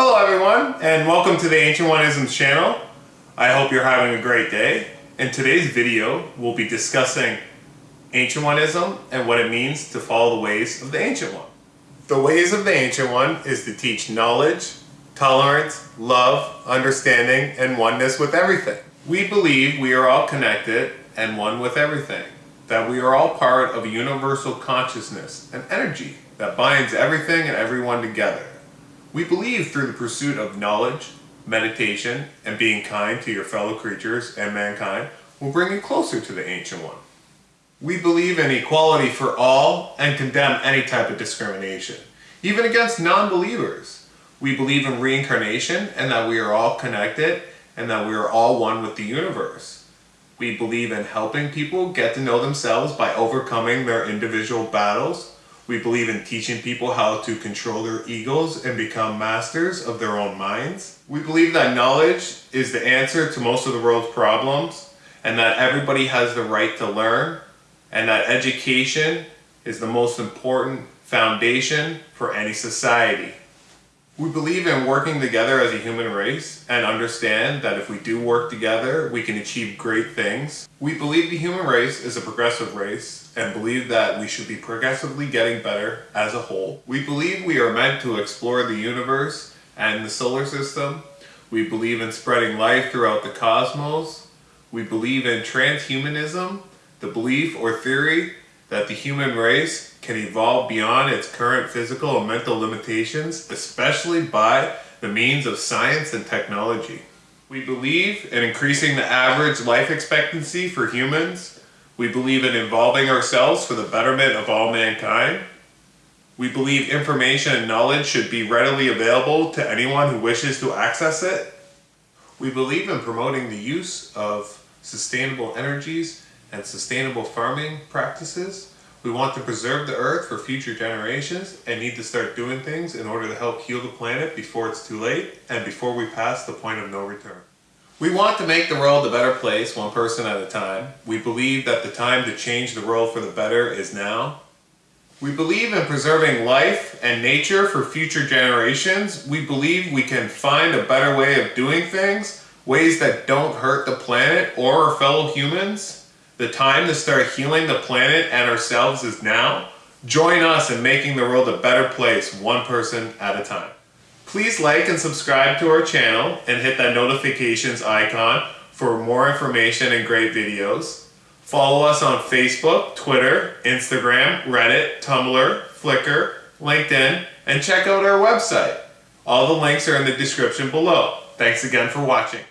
Hello everyone, and welcome to the Ancient One-isms channel. I hope you're having a great day. In today's video, we'll be discussing Ancient One-ism and what it means to follow the ways of the Ancient One. The ways of the Ancient One is to teach knowledge, tolerance, love, understanding, and oneness with everything. We believe we are all connected and one with everything, that we are all part of a universal consciousness and energy that binds everything and everyone together. We believe through the pursuit of knowledge, meditation, and being kind to your fellow creatures and mankind will bring you closer to the Ancient One. We believe in equality for all and condemn any type of discrimination, even against non-believers. We believe in reincarnation and that we are all connected and that we are all one with the universe. We believe in helping people get to know themselves by overcoming their individual battles we believe in teaching people how to control their egos and become masters of their own minds. We believe that knowledge is the answer to most of the world's problems and that everybody has the right to learn and that education is the most important foundation for any society. We believe in working together as a human race and understand that if we do work together, we can achieve great things. We believe the human race is a progressive race and believe that we should be progressively getting better as a whole. We believe we are meant to explore the universe and the solar system. We believe in spreading life throughout the cosmos. We believe in transhumanism, the belief or theory that the human race can evolve beyond its current physical and mental limitations, especially by the means of science and technology. We believe in increasing the average life expectancy for humans. We believe in involving ourselves for the betterment of all mankind. We believe information and knowledge should be readily available to anyone who wishes to access it. We believe in promoting the use of sustainable energies and sustainable farming practices. We want to preserve the earth for future generations and need to start doing things in order to help heal the planet before it's too late and before we pass the point of no return. We want to make the world a better place one person at a time. We believe that the time to change the world for the better is now. We believe in preserving life and nature for future generations. We believe we can find a better way of doing things, ways that don't hurt the planet or our fellow humans. The time to start healing the planet and ourselves is now. Join us in making the world a better place, one person at a time. Please like and subscribe to our channel and hit that notifications icon for more information and great videos. Follow us on Facebook, Twitter, Instagram, Reddit, Tumblr, Flickr, LinkedIn, and check out our website. All the links are in the description below. Thanks again for watching.